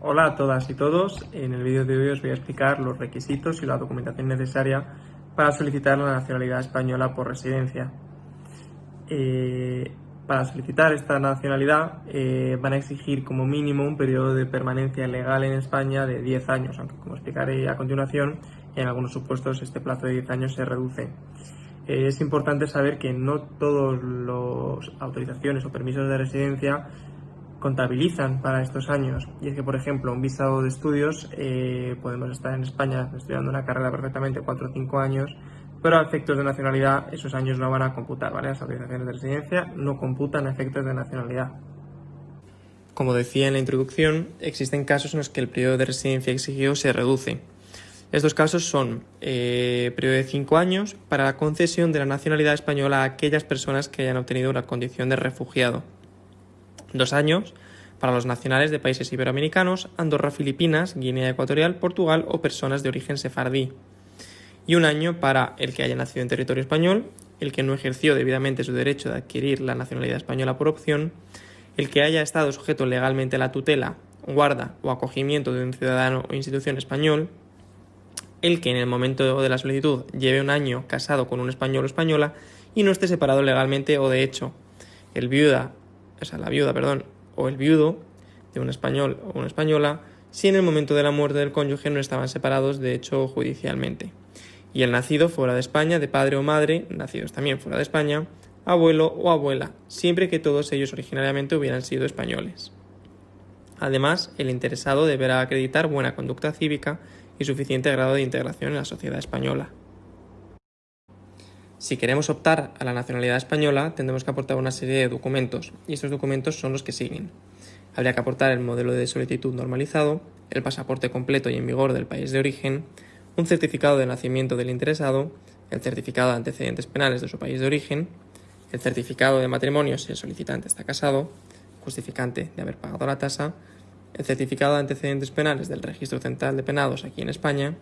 Hola a todas y todos, en el vídeo de hoy os voy a explicar los requisitos y la documentación necesaria para solicitar la nacionalidad española por residencia. Eh, para solicitar esta nacionalidad eh, van a exigir como mínimo un periodo de permanencia legal en España de 10 años, aunque como explicaré a continuación, en algunos supuestos este plazo de 10 años se reduce. Eh, es importante saber que no todas las autorizaciones o permisos de residencia contabilizan para estos años. Y es que, por ejemplo, un visado de estudios, eh, podemos estar en España estudiando una carrera perfectamente 4 o 5 años, pero a efectos de nacionalidad esos años no van a computar, ¿vale? Las autorizaciones de residencia no computan a efectos de nacionalidad. Como decía en la introducción, existen casos en los que el periodo de residencia exigido se reduce. Estos casos son eh, periodo de 5 años para la concesión de la nacionalidad española a aquellas personas que hayan obtenido una condición de refugiado Dos años para los nacionales de países iberoamericanos, Andorra, Filipinas, Guinea Ecuatorial, Portugal o personas de origen sefardí. Y un año para el que haya nacido en territorio español, el que no ejerció debidamente su derecho de adquirir la nacionalidad española por opción, el que haya estado sujeto legalmente a la tutela, guarda o acogimiento de un ciudadano o institución español, el que en el momento de la solicitud lleve un año casado con un español o española y no esté separado legalmente o de hecho, el viuda o sea, la viuda, perdón, o el viudo de un español o una española, si en el momento de la muerte del cónyuge no estaban separados de hecho judicialmente. Y el nacido fuera de España, de padre o madre, nacidos también fuera de España, abuelo o abuela, siempre que todos ellos originariamente hubieran sido españoles. Además, el interesado deberá acreditar buena conducta cívica y suficiente grado de integración en la sociedad española. Si queremos optar a la nacionalidad española, tendremos que aportar una serie de documentos, y estos documentos son los que siguen. Habría que aportar el modelo de solicitud normalizado, el pasaporte completo y en vigor del país de origen, un certificado de nacimiento del interesado, el certificado de antecedentes penales de su país de origen, el certificado de matrimonio si el solicitante está casado, justificante de haber pagado la tasa, el certificado de antecedentes penales del Registro Central de Penados aquí en España,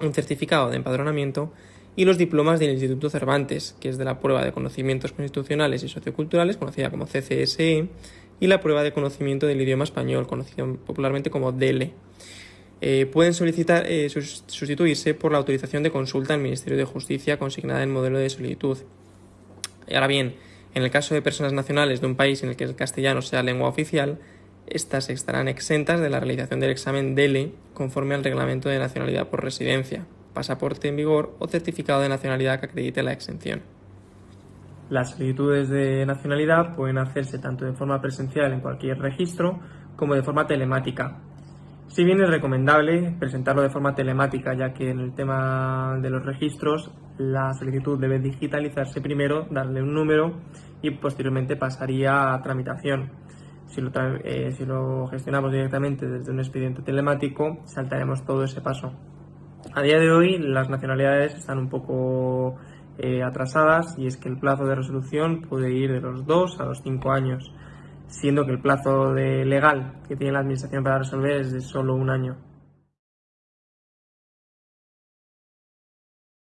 un certificado de empadronamiento y los diplomas del Instituto Cervantes, que es de la prueba de conocimientos constitucionales y socioculturales, conocida como CCSE, y la prueba de conocimiento del idioma español, conocida popularmente como DELE. Eh, pueden solicitar eh, sustituirse por la autorización de consulta al Ministerio de Justicia consignada en modelo de solicitud. Ahora bien, en el caso de personas nacionales de un país en el que el castellano sea lengua oficial, estas estarán exentas de la realización del examen DELE conforme al reglamento de nacionalidad por residencia pasaporte en vigor o certificado de nacionalidad que acredite la exención. Las solicitudes de nacionalidad pueden hacerse tanto de forma presencial en cualquier registro como de forma telemática. Si bien es recomendable presentarlo de forma telemática, ya que en el tema de los registros la solicitud debe digitalizarse primero, darle un número y posteriormente pasaría a tramitación. Si lo, eh, gestionamos directamente desde un expediente telemático, saltaremos todo ese paso. A día de hoy las nacionalidades están un poco eh, atrasadas y es que el plazo de resolución puede ir de los 2 a los 5 años, siendo que el plazo de legal que tiene la Administración para resolver es de solo un año.